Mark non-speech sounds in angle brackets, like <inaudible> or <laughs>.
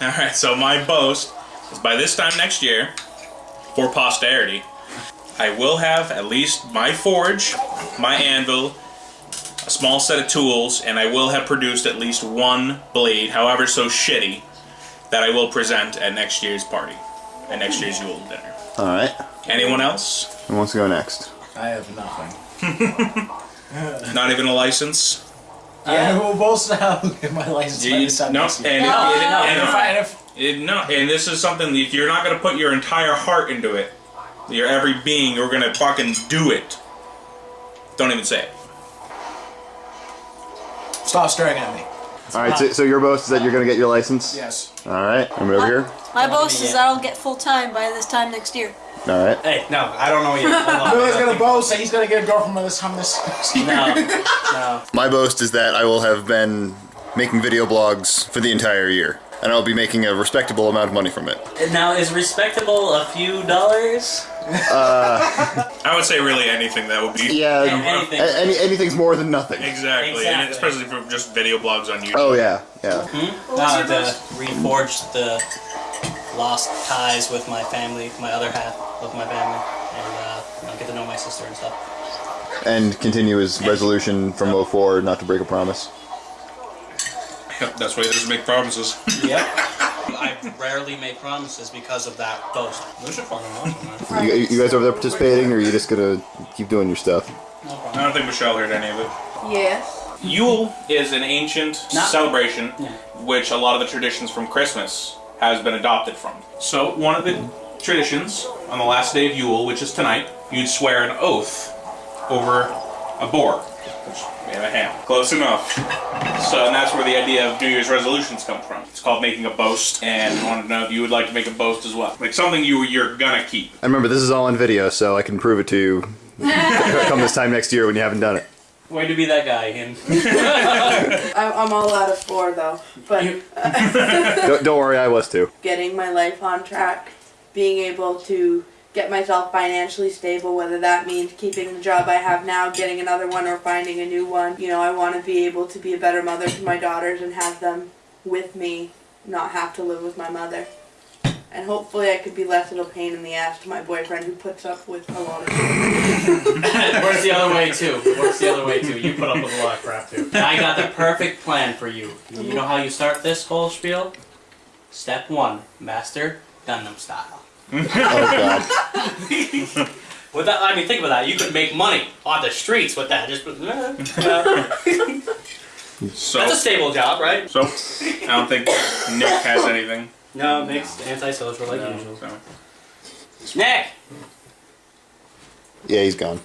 <laughs> All right. So my boast is by this time next year, for posterity, I will have at least my forge, my anvil, a small set of tools, and I will have produced at least one blade, however so shitty, that I will present at next year's party, at next year's Yule dinner. All right. Anyone else? Who wants to go next? I have nothing. <laughs> Not even a license? I will both have <laughs> my license by You- this time no, next year. and, no, and- no, and- if I, if, It, no, and this is something if you're not gonna put your entire heart into it, your every being, you're gonna fucking do it. Don't even say it. stop staring at me. All right. So, so your boast is that you're gonna get your license. Yes. All right. I'm over here. My boast is that I'll get full time by this time next year. All right. Hey, no, I don't know yet. Hold on. <laughs> Billy's gonna boast that he's gonna get a girlfriend by this time this. <laughs> No, no. My boast is that I will have been making video blogs for the entire year, and I'll be making a respectable amount of money from it. Now, is respectable a few dollars? <laughs> I would say really anything that would be Yeah. Anything. a- Any, anything's more than nothing. exactly, and Exactly. especially for just video blogs on YouTube. Oh yeah. Yeah. Uh, to reforge the lost ties with my family, my other half of my family, and uh, you know, get to know my sister and stuff. And continue his resolution from 04 not to break a promise. Yep, that's why he doesn't make promises. <laughs> Yep. I rarely make promises because of that boast. This is fucking awesome, man. You, you guys over there participating, or are you just gonna keep doing your stuff? No I don't think Michelle heard any of it. Yes. Yule is an ancient Not- celebration, Yeah. which a lot of the traditions from Christmas has been adopted from. So one of the traditions on the last day of Yule, which is tonight, you'd swear an oath over a boar, which we have a ham. Close enough. So and that's where the idea of New Year's resolutions come from. It's called making a boast, and I wanted to know if you would like to make a boast as well, like something you you're gonna keep. And remember, this is all on video, so I can prove it to you <laughs> come this time next year when you haven't done it. Way to be that guy, and <laughs> I'm, I'm all out of four though, but uh, <laughs> Don't, don't worry, I was too. getting my life on track, being able to get myself financially stable, whether that means keeping the job I have now, getting another one, or finding a new one. You know, I want to be able to be a better mother to my daughters and have them with me, not have to live with my mother. And hopefully, I could be less of a pain in the ass to my boyfriend who puts up with a lot of shit. it <laughs> works the other way too. It works the other way too. You put up with a lot of crap too. I got the perfect plan for you. You know how you start this whole spiel? Step one: master Gangnam style. <laughs> Oh god. <laughs> With that, I mean, think about that. You could make money on the streets with that. Just uh, uh, So that's a stable job, right? so I don't think Nick has anything. No, mixed antisocial like No, usual. so. Nick, Yeah, he's gone.